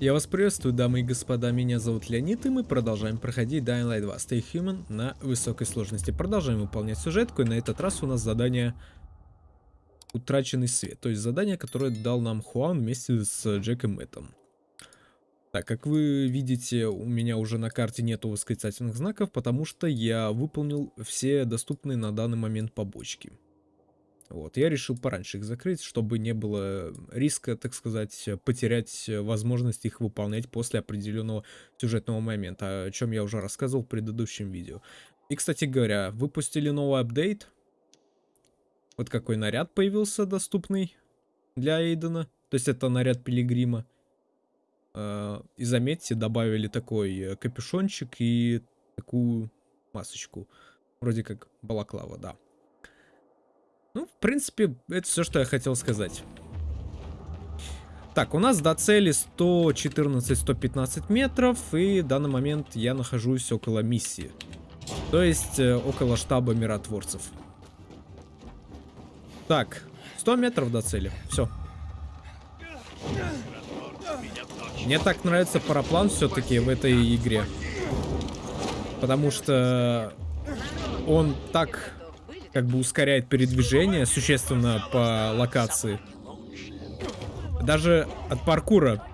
Я вас приветствую, дамы и господа, меня зовут Леонид, и мы продолжаем проходить Dying Light 2 Stay Human на высокой сложности. Продолжаем выполнять сюжетку, и на этот раз у нас задание Утраченный свет, то есть задание, которое дал нам Хуан вместе с Джеком Мэттом. Так, как вы видите, у меня уже на карте нету восклицательных знаков, потому что я выполнил все доступные на данный момент побочки. Вот, я решил пораньше их закрыть, чтобы не было риска, так сказать, потерять возможность их выполнять после определенного сюжетного момента, о чем я уже рассказывал в предыдущем видео. И, кстати говоря, выпустили новый апдейт. Вот какой наряд появился доступный для Эйдена. То есть это наряд Пилигрима. А, и заметьте, добавили такой капюшончик и такую масочку. Вроде как балаклава, да. Ну, в принципе, это все, что я хотел сказать. Так, у нас до цели 114-115 метров, и в данный момент я нахожусь около миссии. То есть, э, около штаба миротворцев. Так, 100 метров до цели, все. Мне так нравится параплан все-таки в этой игре. Потому что он так как бы ускоряет передвижение существенно по локации. Даже от паркура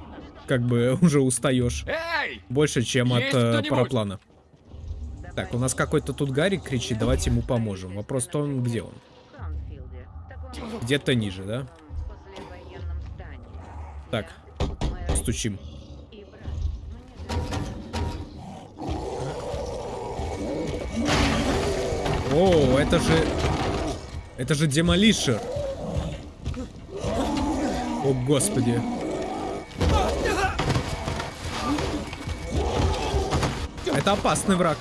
как бы уже устаешь. Больше, чем от э, параплана. Так, у нас какой-то тут Гарик кричит, давайте ему поможем. Вопрос в том, где он? Где-то ниже, да? Так, стучим. О, это же... Это же демолишер. О, господи. Это опасный враг.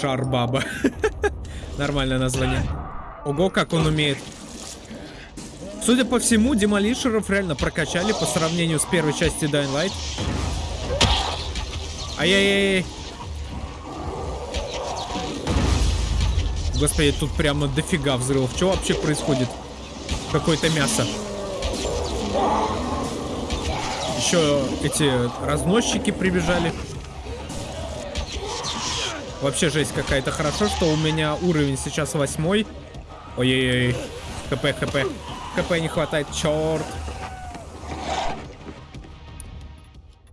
Шарбаба. Нормальное название. Ого, как он умеет. Судя по всему, демолишеров реально прокачали по сравнению с первой частью Dying Light. Ай-яй-яй. Господи, тут прямо дофига взрывов. Что вообще происходит? Какое-то мясо. Еще эти разносчики прибежали. Вообще жесть какая-то. Хорошо, что у меня уровень сейчас восьмой. Ой-ой-ой. ХП, ХП. ХП не хватает, черт.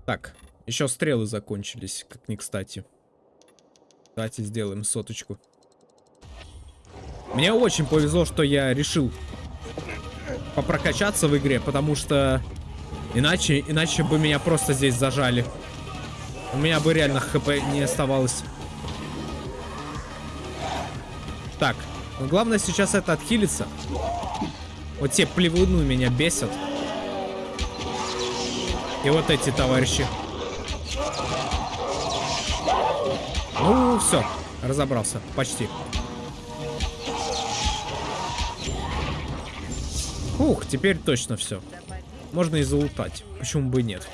Так, еще стрелы закончились, как не кстати. Давайте сделаем соточку. Мне очень повезло, что я решил попрокачаться в игре, потому что иначе, иначе бы меня просто здесь зажали. У меня бы реально хп не оставалось. Так, ну главное сейчас это отхилиться. Вот те плевуны меня бесят. И вот эти товарищи. Ну, все, разобрался, почти. Ух, теперь точно все. Можно и залутать. Почему бы и нет?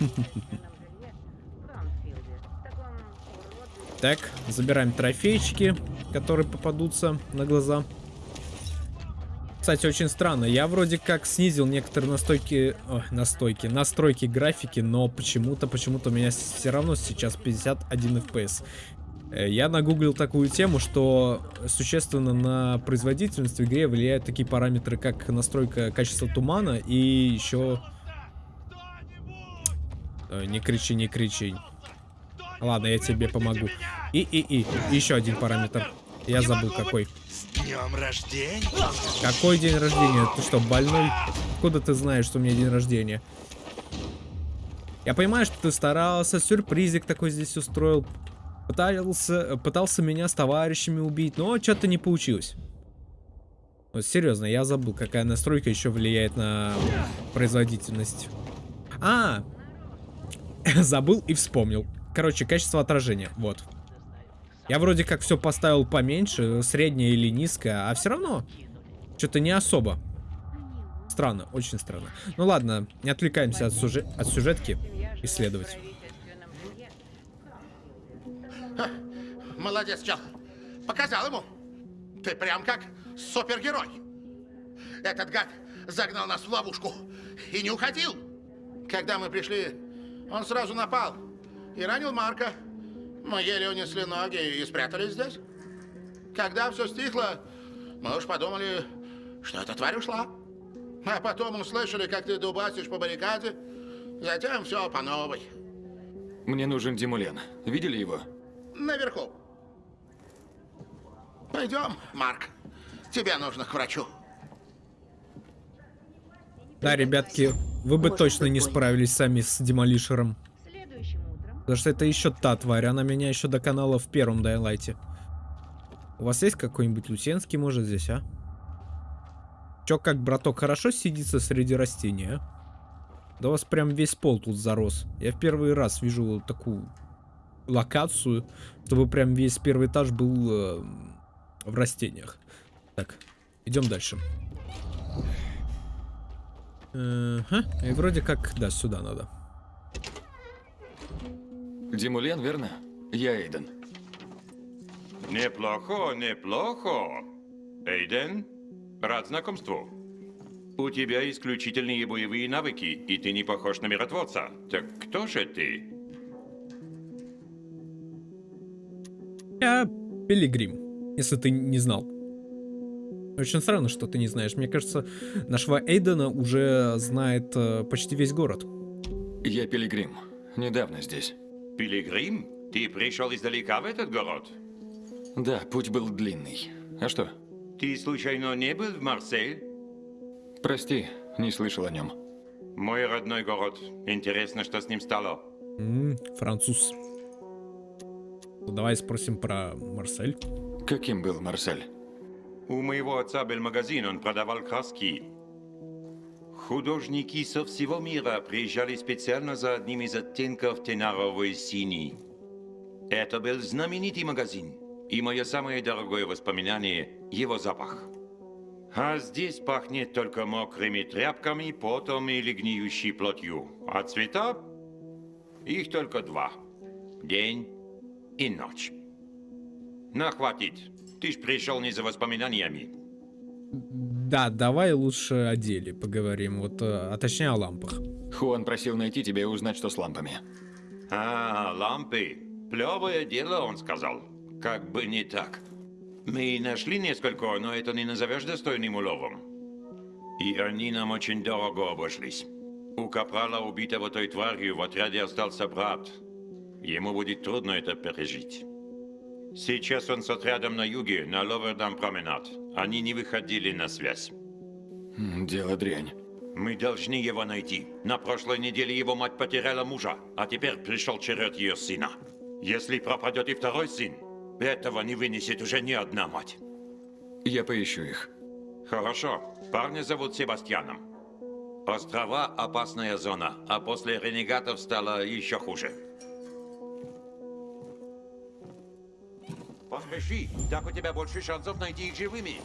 Так, забираем трофейчики, которые попадутся на глаза. Кстати, очень странно. Я вроде как снизил некоторые настойки... Ой, настойки. Настройки графики, но почему-то, почему-то у меня все равно сейчас 51 FPS. Э, я нагуглил такую тему, что существенно на производительность в игре влияют такие параметры, как настройка качества тумана и еще... Э, не кричи, не кричи. Ладно, я тебе помогу. И, и, и. Еще один параметр. Я забыл какой. С днем рождения? Какой день рождения? Ты что, больной? Откуда ты знаешь, что у меня день рождения? Я понимаю, что ты старался, сюрпризик такой здесь устроил. Пытался, пытался меня с товарищами убить, но что-то не получилось. Вот серьезно, я забыл, какая настройка еще влияет на производительность. А, забыл и вспомнил. Короче, качество отражения, вот. Я вроде как все поставил поменьше, среднее или низкое, а все равно что-то не особо. Странно, очень странно. Ну ладно, не отвлекаемся от, сюжет, от сюжетки исследовать. Молодец, чел. Показал ему. Ты прям как супергерой. Этот гад загнал нас в ловушку и не уходил. Когда мы пришли, он сразу напал и ранил Марка. Мы еле унесли ноги и спрятались здесь. Когда все стихло, мы уж подумали, что эта тварь ушла. А потом услышали, как ты дубасишь по баррикаде. Затем все по новой. Мне нужен Димулен. Видели его? Наверху. Пойдем, Марк. Тебе нужно к врачу. Да, ребятки, вы бы точно не справились сами с Демолишером. Потому что это еще та тварь, она меня еще до канала в первом Дайлайте. У вас есть какой-нибудь Лусенский, может, здесь, а? Чё, как, браток, хорошо сидится среди растений, а? Да у вас прям весь пол тут зарос. Я в первый раз вижу такую локацию, чтобы прям весь первый этаж был э, в растениях. Так, идем дальше. Ага, и вроде как, да, сюда надо. Димулен, верно? Я Эйден. Неплохо, неплохо. Эйден, рад знакомству. У тебя исключительные боевые навыки, и ты не похож на миротворца. Так кто же ты? Я Пилигрим, если ты не знал. Очень странно, что ты не знаешь. Мне кажется, нашего Эйдена уже знает э, почти весь город. Я Пилигрим. Недавно здесь. Пилигрим? Ты пришел издалека в этот город? Да, путь был длинный. А что? Ты случайно не был в Марсель? Прости, не слышал о нем. Мой родной город. Интересно, что с ним стало. М, француз. Ну, давай спросим про Марсель. Каким был Марсель? У моего отца был магазин, он продавал краски. Художники со всего мира приезжали специально за одним из оттенков тенаровой синий. Это был знаменитый магазин, и мое самое дорогое воспоминание – его запах. А здесь пахнет только мокрыми тряпками, потом или гниющей плотью. А цвета? Их только два. День и ночь. На, хватит. Ты ж пришел не за воспоминаниями. Да, давай лучше о деле поговорим. Вот, э, а точнее о лампах. Хуан просил найти тебя и узнать, что с лампами. А, лампы. Плевое дело, он сказал. Как бы не так. Мы нашли несколько, но это не назовешь достойным уловом. И они нам очень дорого обошлись. У капрала, убитого той тварью, в отряде остался брат. Ему будет трудно это пережить. Сейчас он с отрядом на юге, на Ловердам променад. Они не выходили на связь. М, Дело дрянь. Мы должны его найти. На прошлой неделе его мать потеряла мужа, а теперь пришел черед ее сына. Если пропадет и второй сын, этого не вынесет уже ни одна мать. Я поищу их. Хорошо. Парня зовут Себастьяном. Острова – опасная зона, а после ренегатов стало еще хуже. Поспеши, так у тебя больше шансов найти их живыми.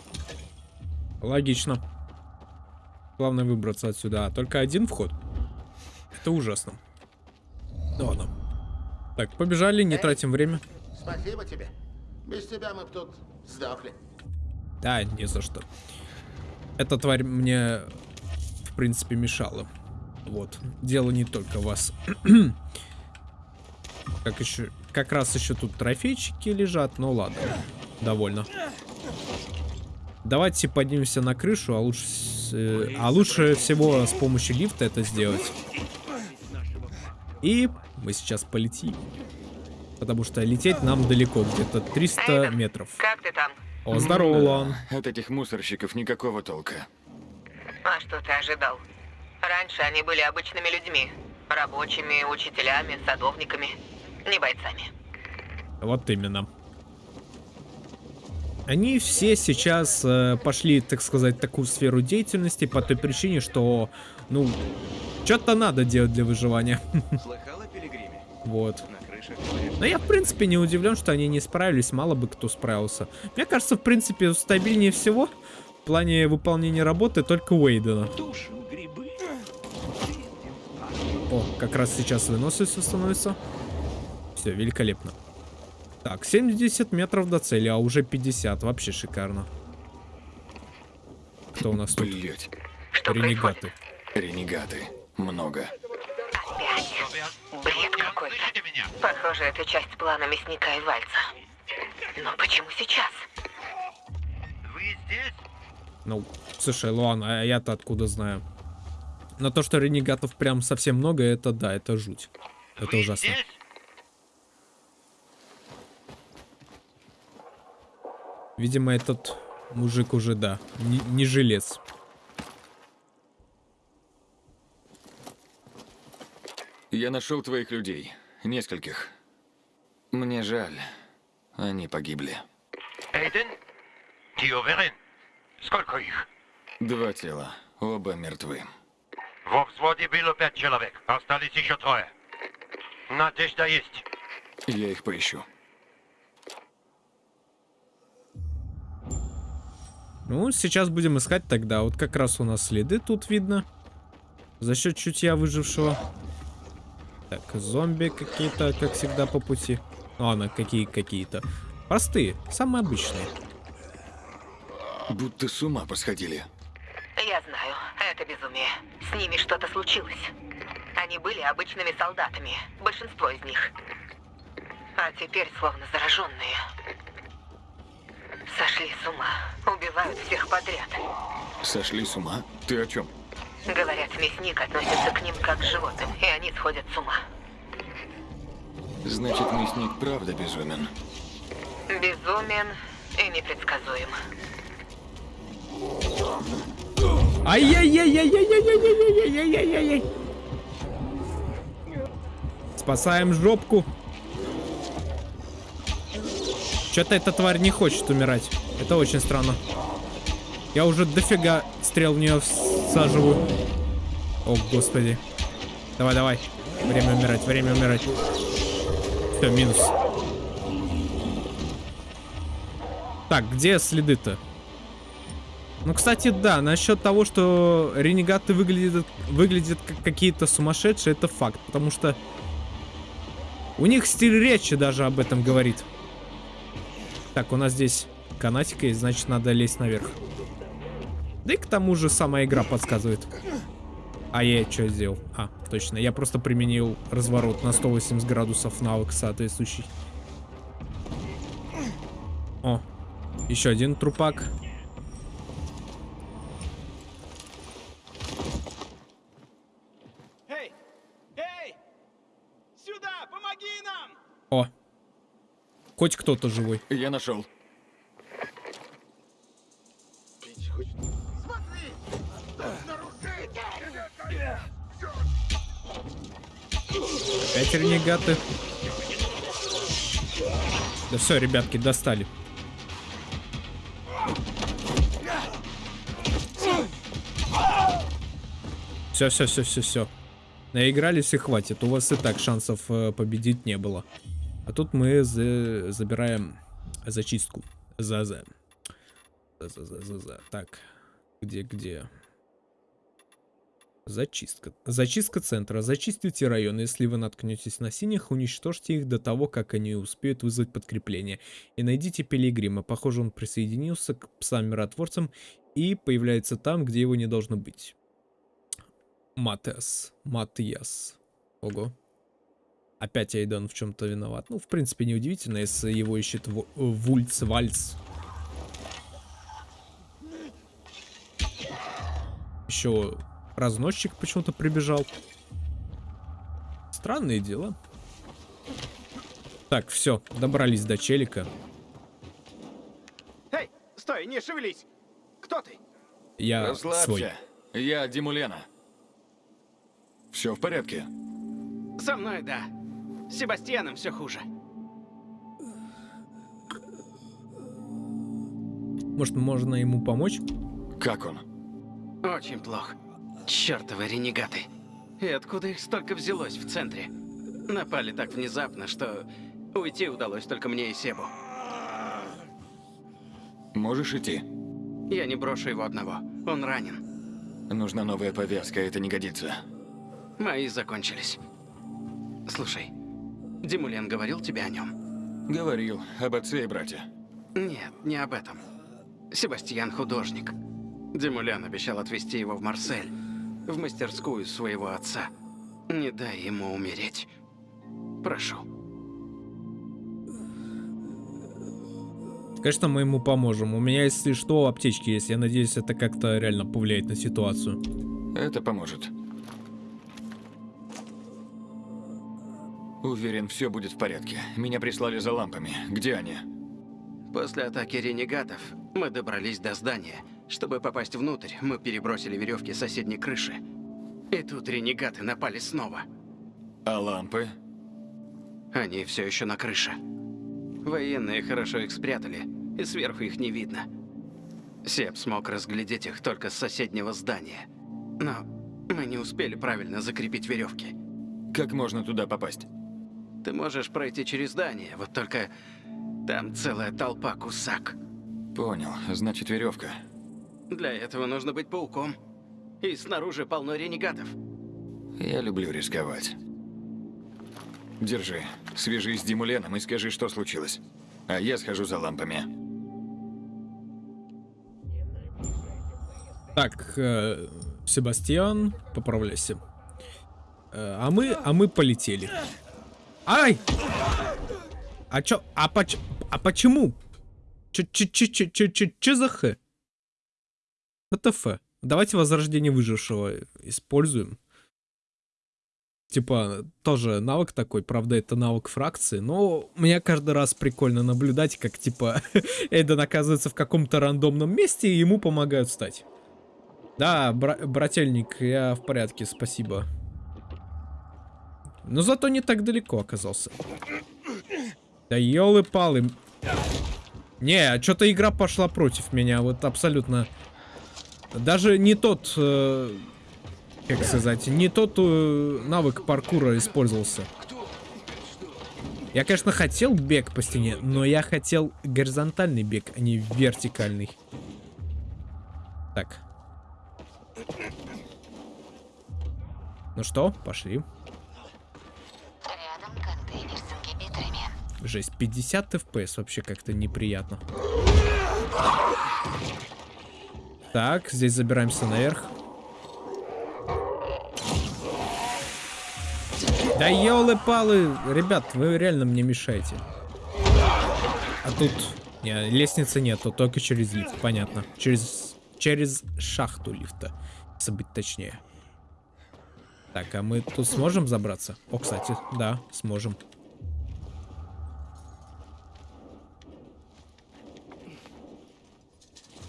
Логично. Главное выбраться отсюда. А только один вход. Это ужасно. Ну ладно. Так, побежали, не Эй. тратим время. Спасибо тебе. Без тебя мы тут сдохли. Да, не за что. Эта тварь мне, в принципе, мешала. Вот. Дело не только вас. как еще... Как раз еще тут трофейчики лежат. Ну ладно. Довольно. Давайте поднимемся на крышу, а лучше, э, а лучше всего с помощью лифта это сделать. И мы сейчас полетим. Потому что лететь нам далеко, где-то 300 Эйден, метров. Как ты там? О, здорово, Лан. От этих мусорщиков никакого толка. А что ты ожидал? Раньше они были обычными людьми. Рабочими, учителями, садовниками. Не бойцами. Вот именно. Они все сейчас э, пошли, так сказать, в такую сферу деятельности по той причине, что, ну, что-то надо делать для выживания. Пилигриме? Вот. Но я, в принципе, не удивлен, что они не справились, мало бы кто справился. Мне кажется, в принципе, стабильнее всего в плане выполнения работы только Уэйдена. О, как раз сейчас выносливость становится. Все, великолепно. Так, 70 метров до цели, а уже 50. Вообще шикарно. Кто у нас тут? Блять. Что Ренегаты. происходит? Ренегаты. Много. Бред какой-то. Похоже, это часть плана мясника и вальца. Но почему сейчас? Ну, слушай, ладно, а я-то откуда знаю? Но то, что ренегатов прям совсем много, это да, это жуть. Это ужасно. Видимо, этот мужик уже, да, не, не жилец. Я нашел твоих людей. Нескольких. Мне жаль. Они погибли. Эйден? Ты уверен? Сколько их? Два тела. Оба мертвы. Во взводе было пять человек. Остались еще трое. Надежда есть. Я их поищу. Ну, сейчас будем искать тогда. Вот как раз у нас следы тут видно. За счет чутья выжившего. Так, зомби какие-то, как всегда, по пути. Ладно, какие какие-то. Простые, самые обычные. Будто с ума посходили. Я знаю, это безумие. С ними что-то случилось. Они были обычными солдатами, большинство из них. А теперь словно зараженные. Сошли с ума, убивают всех подряд. Сошли с ума? Ты о чем? Говорят, мясник относится к ним как к животным, и они сходят с ума. Значит, мясник правда безумен. Безумен и непредсказуем. Ай-яй-яй-яй-яй-яй-яй-яй-яй-яй-яй-яй. Спасаем жопку. Что-то эта тварь не хочет умирать. Это очень странно. Я уже дофига стрел в нее всаживаю. О, господи. Давай, давай. Время умирать, время умирать. Все, минус. Так, где следы-то? Ну, кстати, да, насчет того, что ренегаты выглядят, выглядят как какие-то сумасшедшие, это факт. Потому что у них стиль речи даже об этом говорит. Так, у нас здесь канатика есть, значит, надо лезть наверх. Да и к тому же сама игра подсказывает. А я что сделал? А, точно, я просто применил разворот на 180 градусов навык соответствующий. О, еще один трупак. Эй! Эй! Сюда! Помоги нам! О, хоть кто-то живой. Я нашел. Опять ренегаты. Да все, ребятки, достали. Все, все, все, все, все. Наигрались и хватит. У вас и так шансов э, победить не было. А тут мы за- забираем зачистку. За за. За за за за за. Так. Где где? Зачистка. Зачистка центра. Зачистите район. Если вы наткнетесь на синих, уничтожьте их до того, как они успеют вызвать подкрепление. И найдите Пилигрима. Похоже, он присоединился к псам-миротворцам и появляется там, где его не должно быть. Матес. Матиас. Ого. Опять Айден в чем-то виноват. Ну, в принципе, неудивительно, если его ищет Во- Вульц Вальц. Еще разносчик почему-то прибежал. Странные дела. Так, все, добрались до челика. Эй! Стой, не шевелись! Кто ты? Я Расслабься. свой. Я Димулена. Все в порядке? Со мной, да. С Себастьяном все хуже. Может, можно ему помочь? Как он? Очень плохо. Чёртовы ренегаты. И откуда их столько взялось в центре? Напали так внезапно, что уйти удалось только мне и Себу. Можешь идти? Я не брошу его одного. Он ранен. Нужна новая повязка, это не годится. Мои закончились. Слушай, Димулен говорил тебе о нем? Говорил об отце и брате. Нет, не об этом. Себастьян художник. Димулен обещал отвезти его в Марсель, в мастерскую своего отца. Не дай ему умереть. Прошу. Конечно, мы ему поможем. У меня, если что, аптечки есть. Я надеюсь, это как-то реально повлияет на ситуацию. Это поможет. Уверен, все будет в порядке. Меня прислали за лампами. Где они? После атаки ренегатов мы добрались до здания. Чтобы попасть внутрь, мы перебросили веревки с соседней крыши. И тут ренегаты напали снова. А лампы? Они все еще на крыше. Военные хорошо их спрятали, и сверху их не видно. Сеп смог разглядеть их только с соседнего здания. Но мы не успели правильно закрепить веревки. Как можно туда попасть? Ты можешь пройти через здание, вот только там целая толпа кусак. Понял. Значит, веревка. Для этого нужно быть пауком. И снаружи полно ренегатов. Я люблю рисковать. Держи. Свяжись с Димуленом и скажи, что случилось. А я схожу за лампами. Так, э, Себастьян, поправляйся. Э, а мы, а мы полетели. Ай! А чё, а, поч, а почему? Чё, чё, чё, чё, чё, чё, чё за х? ВТФ. Давайте возрождение выжившего используем. Типа, тоже навык такой, правда, это навык фракции, но мне каждый раз прикольно наблюдать, как, типа, Эйден оказывается в каком-то рандомном месте, и ему помогают встать. Да, бра брательник, я в порядке, спасибо. Но зато не так далеко оказался. Да елы-палы. Не, а что-то игра пошла против меня, вот абсолютно. Даже не тот, э, как сказать, не тот э, навык паркура использовался. Я, конечно, хотел бег по стене, но я хотел горизонтальный бег, а не вертикальный. Так. Ну что, пошли. Рядом Жесть, 50 FPS вообще как-то неприятно. Так, здесь забираемся наверх. Да елы-палы, ребят, вы реально мне мешаете. А тут... Не, лестницы нету, только через лифт, понятно. Через, через шахту лифта, если быть точнее. Так, а мы тут сможем забраться? О, кстати, да, сможем.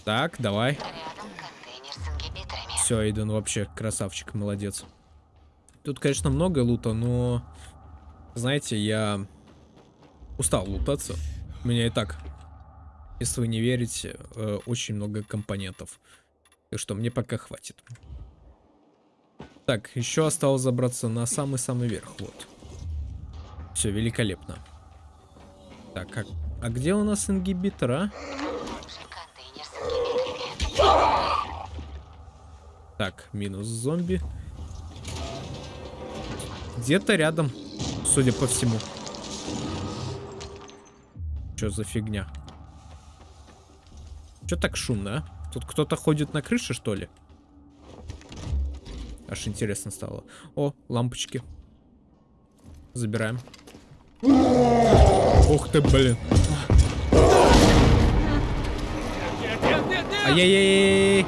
Так, давай. Все, Эйден вообще красавчик, молодец. Тут, конечно, много лута, но... Знаете, я устал лутаться. У меня и так, если вы не верите, э, очень много компонентов. Так что мне пока хватит. Так, еще осталось забраться на самый-самый верх, вот. Все, великолепно. Так, а, а где у нас ингибитор, а? Так, минус зомби. Где-то рядом, судя по всему. Что за фигня? Что так шумно, а? Тут кто-то ходит на крыше, что ли? Аж интересно стало. О, лампочки. Забираем. Ух ты, блин. Ай-яй-яй-яй.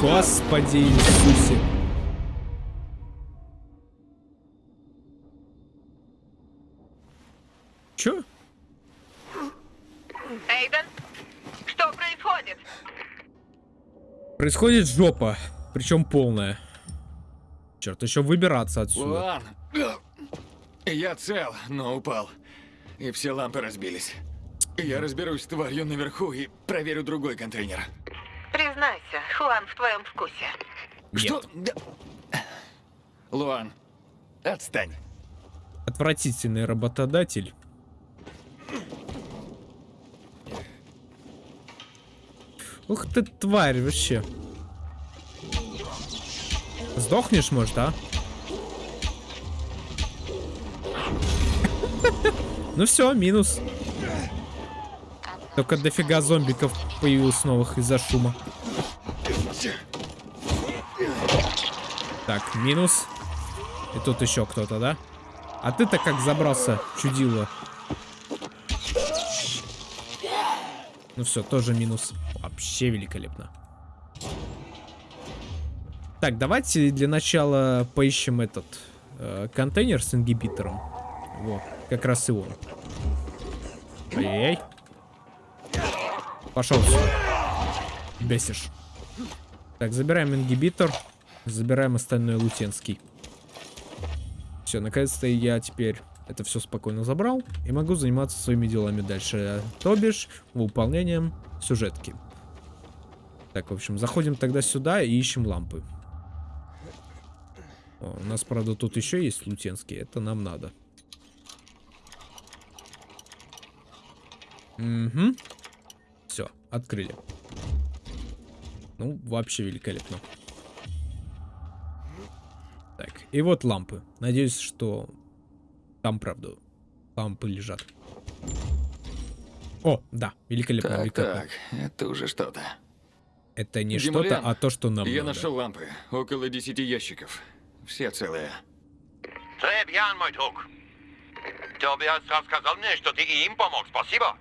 Господи Иисусе. Чё? Эйден, что происходит? Происходит жопа. Причем полная. Черт, еще выбираться отсюда. Луан! Я цел, но упал. И все лампы разбились. Я разберусь с тварью наверху и проверю другой контейнер. Признайся, Хуан в твоем вкусе. Что? Да. Луан, отстань. Отвратительный работодатель. Ух ты, тварь, вообще. Сдохнешь, может, а? Ну все, минус. Только дофига зомбиков появилось новых из-за шума. Так, минус. И тут еще кто-то, да? А ты-то как забрался, чудило? Ну все, тоже минус. Вообще великолепно. Так, давайте для начала поищем этот э, контейнер с ингибитором. Вот, как раз и он. Пошел. Бесишь. Так, забираем ингибитор. Забираем остальное лутенский. Все, наконец-то я теперь это все спокойно забрал. И могу заниматься своими делами дальше. То бишь, выполнением сюжетки. Так, в общем, заходим тогда сюда и ищем лампы. О, у нас, правда, тут еще есть лутенский. Это нам надо. Угу. Все, открыли. Ну, вообще великолепно. Так, и вот лампы. Надеюсь, что там, правда, лампы лежат. О, да, великолепно, Так, великолепно. так, это уже что-то. Это не что-то, а то, что нам Я надо. нашел лампы. Около десяти ящиков. Все целые. Bien, мой друг. Тобиас рассказал мне, что ты и им помог. Спасибо.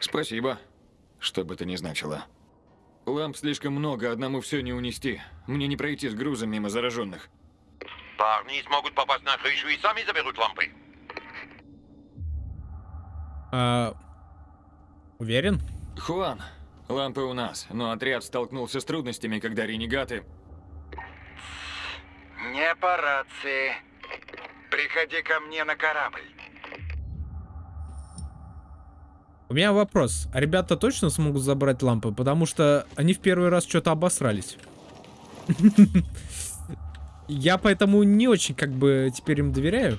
Спасибо. Что бы это ни значило. Ламп слишком много, одному все не унести. Мне не пройти с грузом мимо зараженных. Парни смогут попасть на крышу и сами заберут лампы. А, уверен? Хуан, лампы у нас, но отряд столкнулся с трудностями, когда ренегаты... Не по рации. Приходи ко мне на корабль. У меня вопрос. А ребята точно смогут забрать лампы? Потому что они в первый раз что-то обосрались. Я поэтому не очень как бы теперь им доверяю.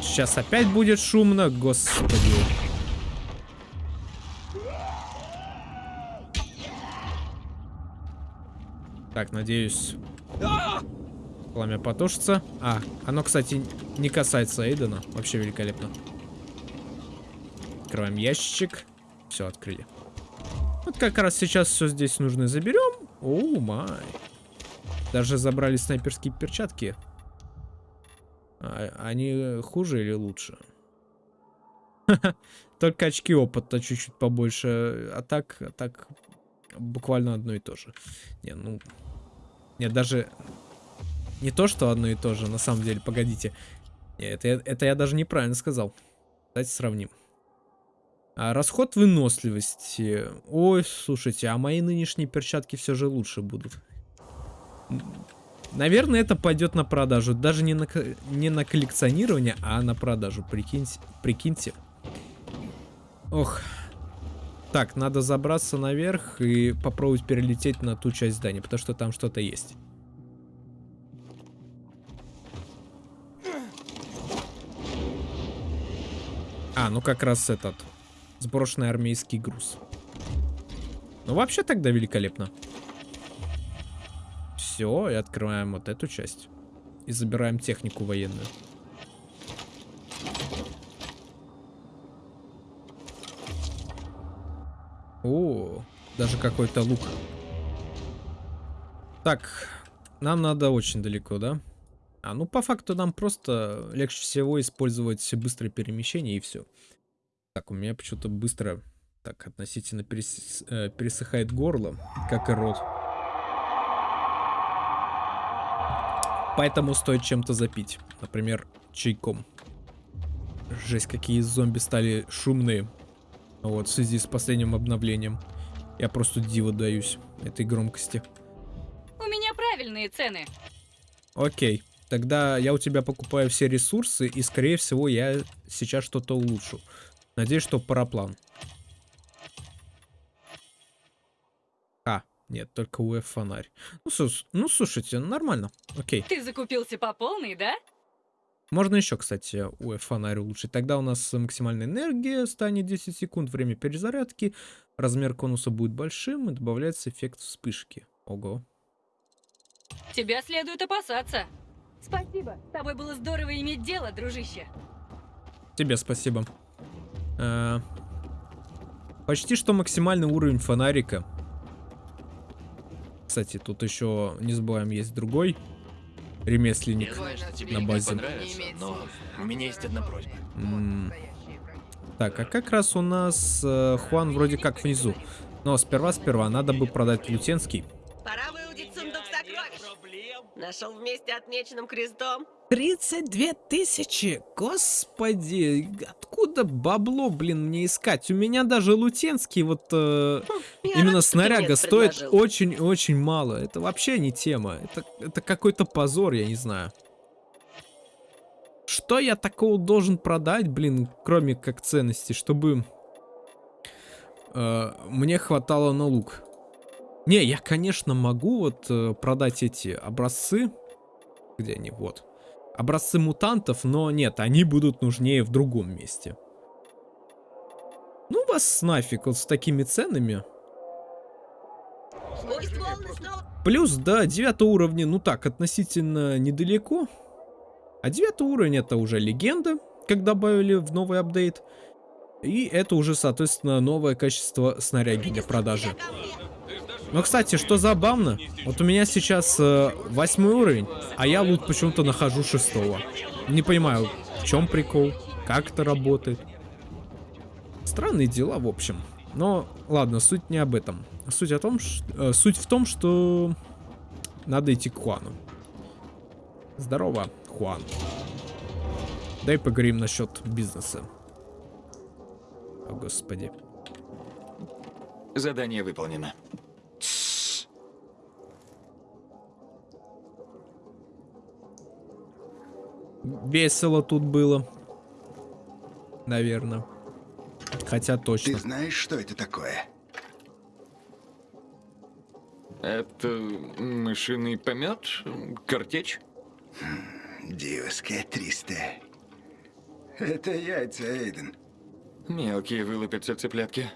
Сейчас опять будет шумно, господи. Так, надеюсь, пламя потушится. А, оно, кстати, не касается Эйдена. Вообще великолепно. Открываем ящичек. Все, открыли. Вот как раз сейчас все здесь нужно заберем. О, май. Даже забрали снайперские перчатки. А, они хуже или лучше? Только очки опыта чуть-чуть побольше. А так, а так буквально одно и то же. Не, ну... Нет, даже... Не то, что одно и то же, на самом деле, погодите. Это, это я даже неправильно сказал. Давайте сравним. А, расход выносливости. Ой, слушайте, а мои нынешние перчатки все же лучше будут. Наверное, это пойдет на продажу. Даже не на, не на коллекционирование, а на продажу. Прикиньте. прикиньте. Ох. Так, надо забраться наверх и попробовать перелететь на ту часть здания, потому что там что-то есть. А, ну как раз этот. Сброшенный армейский груз. Ну вообще тогда великолепно. Все, и открываем вот эту часть. И забираем технику военную. О, даже какой-то лук. Так, нам надо очень далеко, да? А, ну по факту нам просто легче всего использовать быстрое перемещение и все. Так, у меня почему-то быстро, так, относительно перес- э, пересыхает горло, как и рот. Поэтому стоит чем-то запить. Например, чайком. Жесть, какие зомби стали шумные. Вот, в связи с последним обновлением. Я просто диво даюсь этой громкости. У меня правильные цены. Окей. Тогда я у тебя покупаю все ресурсы, и, скорее всего, я сейчас что-то улучшу. Надеюсь, что параплан. А, нет, только УФ фонарь. Ну, сус- ну, слушайте, нормально. Окей. Ты закупился по полной, да? Можно еще, кстати, УФ фонарь улучшить. Тогда у нас максимальная энергия станет 10 секунд, время перезарядки, размер конуса будет большим и добавляется эффект вспышки. Ого. Тебя следует опасаться. Спасибо. С тобой было здорово иметь дело, дружище. Тебе спасибо. Э, почти что максимальный уровень фонарика. Кстати, тут еще, не забываем, есть другой ремесленник на базе. Понравится, но у меня есть одна просьба. М, Так, а как раз у нас э, Хуан вроде как внизу. Но сперва-сперва надо бы продать Лютенский. Нашел вместе отмеченным крестом. 32 тысячи? Господи, откуда бабло, блин, мне искать? У меня даже Лутенский вот э, Я именно рад, снаряга стоит очень-очень мало. Это вообще не тема. Это, это какой-то позор, я не знаю. Что я такого должен продать, блин, кроме как ценности, чтобы э, мне хватало на лук? Не, я, конечно, могу вот э, продать эти образцы. Где они? Вот. Образцы мутантов, но нет, они будут нужнее в другом месте. Ну вас нафиг вот с такими ценами. Плюс до 9 уровня, ну так, относительно недалеко. А 9 уровень это уже легенда, как добавили в новый апдейт. И это уже, соответственно, новое качество снаряги для продажи. Но, кстати, что забавно, вот у меня сейчас э, восьмой уровень, а я лут почему-то нахожу шестого. Не понимаю, в чем прикол, как это работает. Странные дела, в общем. Но, ладно, суть не об этом. Суть, о том, э, суть в том, что надо идти к Хуану. Здорово, Хуан. Дай поговорим насчет бизнеса. О, господи. Задание выполнено. Весело тут было. Наверное. Хотя точно. Ты знаешь, что это такое? Это мышиный помет? Картечь? Диоская 300. Это яйца, Эйден. Мелкие вылупятся цыплятки.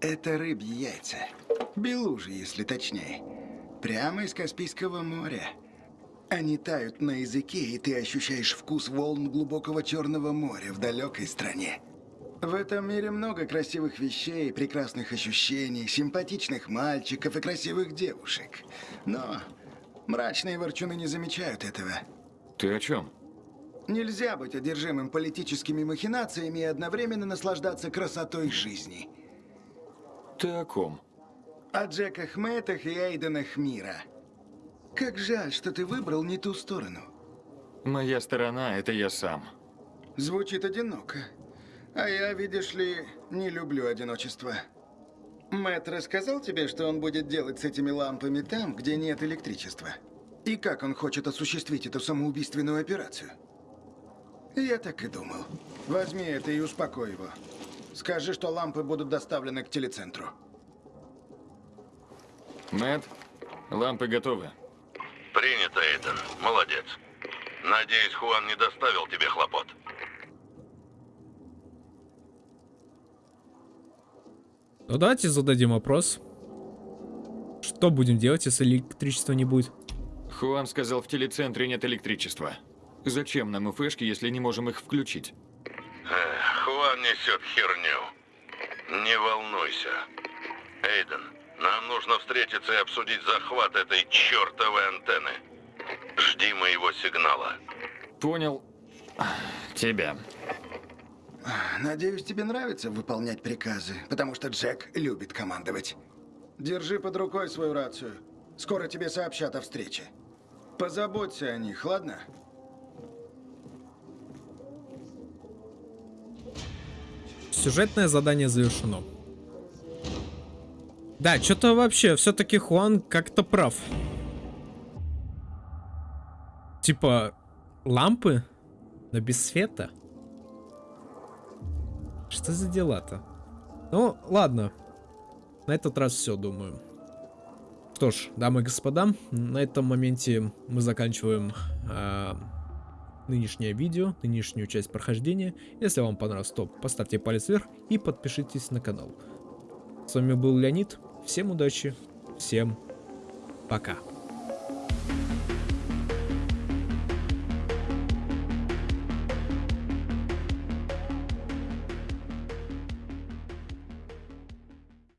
Это рыбьи яйца. Белужи, если точнее. Прямо из Каспийского моря. Они тают на языке, и ты ощущаешь вкус волн глубокого Черного моря в далекой стране. В этом мире много красивых вещей, прекрасных ощущений, симпатичных мальчиков и красивых девушек. Но мрачные ворчуны не замечают этого. Ты о чем? Нельзя быть одержимым политическими махинациями и одновременно наслаждаться красотой жизни. Ты о ком? О Джеках Мэттах и Эйденах мира. Как жаль, что ты выбрал не ту сторону. Моя сторона — это я сам. Звучит одиноко. А я, видишь ли, не люблю одиночество. Мэтт рассказал тебе, что он будет делать с этими лампами там, где нет электричества? И как он хочет осуществить эту самоубийственную операцию? Я так и думал. Возьми это и успокой его. Скажи, что лампы будут доставлены к телецентру. Мэтт, лампы готовы. Принято, Эйден. Молодец. Надеюсь, Хуан не доставил тебе хлопот. Ну давайте зададим вопрос. Что будем делать, если электричества не будет? Хуан сказал, в телецентре нет электричества. Зачем нам УФшки, если не можем их включить? Эх, Хуан несет херню. Не волнуйся. Эйден, нам нужно встретиться и обсудить захват этой чертовой антенны. Жди моего сигнала. Понял. Тебя. Надеюсь, тебе нравится выполнять приказы, потому что Джек любит командовать. Держи под рукой свою рацию. Скоро тебе сообщат о встрече. Позаботься о них, ладно? Сюжетное задание завершено. Да, что-то вообще, все-таки Хуан как-то прав. Типа, лампы, но без света. Что за дела-то? Ну, ладно. На этот раз все, думаю. Что ж, дамы и господа, на этом моменте мы заканчиваем а, нынешнее видео, нынешнюю часть прохождения. Если вам понравилось, то поставьте палец вверх и подпишитесь на канал. С вами был Леонид. Всем удачи, всем пока.